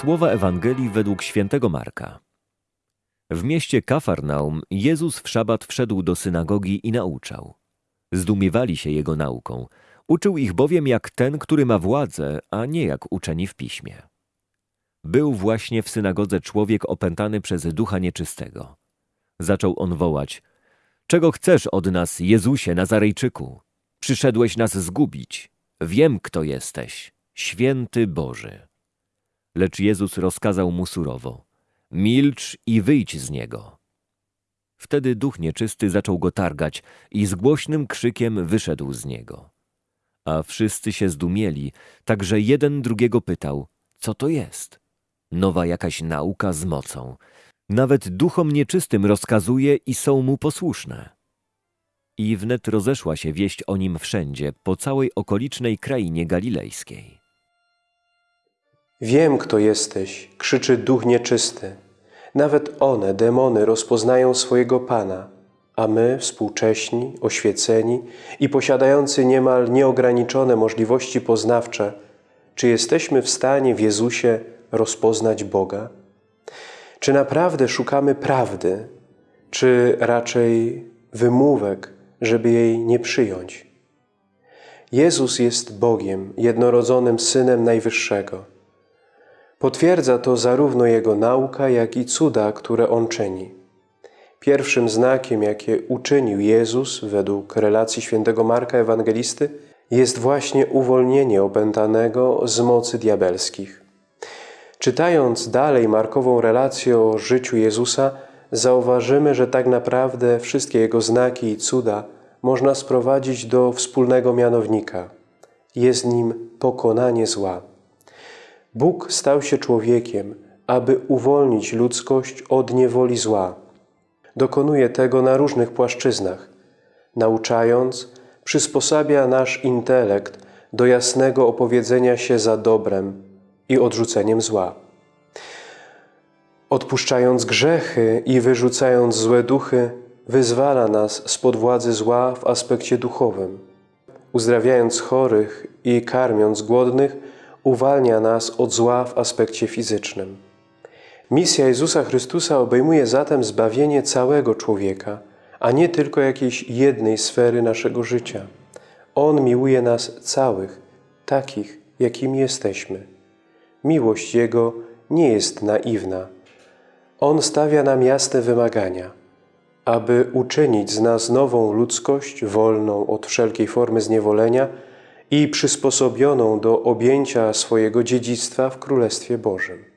Słowa Ewangelii według świętego Marka. W mieście Kafarnaum Jezus w szabat wszedł do synagogi i nauczał. Zdumiewali się jego nauką. Uczył ich bowiem jak ten, który ma władzę, a nie jak uczeni w piśmie. Był właśnie w synagodze człowiek opętany przez ducha nieczystego. Zaczął on wołać: Czego chcesz od nas, Jezusie Nazarejczyku? Przyszedłeś nas zgubić. Wiem, kto jesteś, święty Boży. Lecz Jezus rozkazał mu surowo: Milcz i wyjdź z niego. Wtedy duch nieczysty zaczął go targać i z głośnym krzykiem wyszedł z niego. A wszyscy się zdumieli, tak że jeden drugiego pytał: Co to jest? Nowa jakaś nauka z mocą. Nawet duchom nieczystym rozkazuje i są mu posłuszne. I wnet rozeszła się wieść o nim wszędzie, po całej okolicznej krainie galilejskiej. Wiem, kto jesteś, krzyczy duch nieczysty. Nawet one, demony, rozpoznają swojego Pana, a my, współcześni, oświeceni i posiadający niemal nieograniczone możliwości poznawcze, czy jesteśmy w stanie w Jezusie rozpoznać Boga? Czy naprawdę szukamy prawdy, czy raczej wymówek, żeby jej nie przyjąć? Jezus jest Bogiem, jednorodzonym Synem Najwyższego. Potwierdza to zarówno Jego nauka, jak i cuda, które On czyni. Pierwszym znakiem, jakie uczynił Jezus według relacji świętego Marka Ewangelisty, jest właśnie uwolnienie opętanego z mocy diabelskich. Czytając dalej Markową relację o życiu Jezusa, zauważymy, że tak naprawdę wszystkie Jego znaki i cuda można sprowadzić do wspólnego mianownika. Jest nim pokonanie zła. Bóg stał się człowiekiem, aby uwolnić ludzkość od niewoli zła. Dokonuje tego na różnych płaszczyznach. Nauczając, przysposabia nasz intelekt do jasnego opowiedzenia się za dobrem i odrzuceniem zła. Odpuszczając grzechy i wyrzucając złe duchy, wyzwala nas spod władzy zła w aspekcie duchowym. Uzdrawiając chorych i karmiąc głodnych, uwalnia nas od zła w aspekcie fizycznym. Misja Jezusa Chrystusa obejmuje zatem zbawienie całego człowieka, a nie tylko jakiejś jednej sfery naszego życia. On miłuje nas całych, takich, jakimi jesteśmy. Miłość Jego nie jest naiwna. On stawia nam jasne wymagania, aby uczynić z nas nową ludzkość, wolną od wszelkiej formy zniewolenia i przysposobioną do objęcia swojego dziedzictwa w Królestwie Bożym.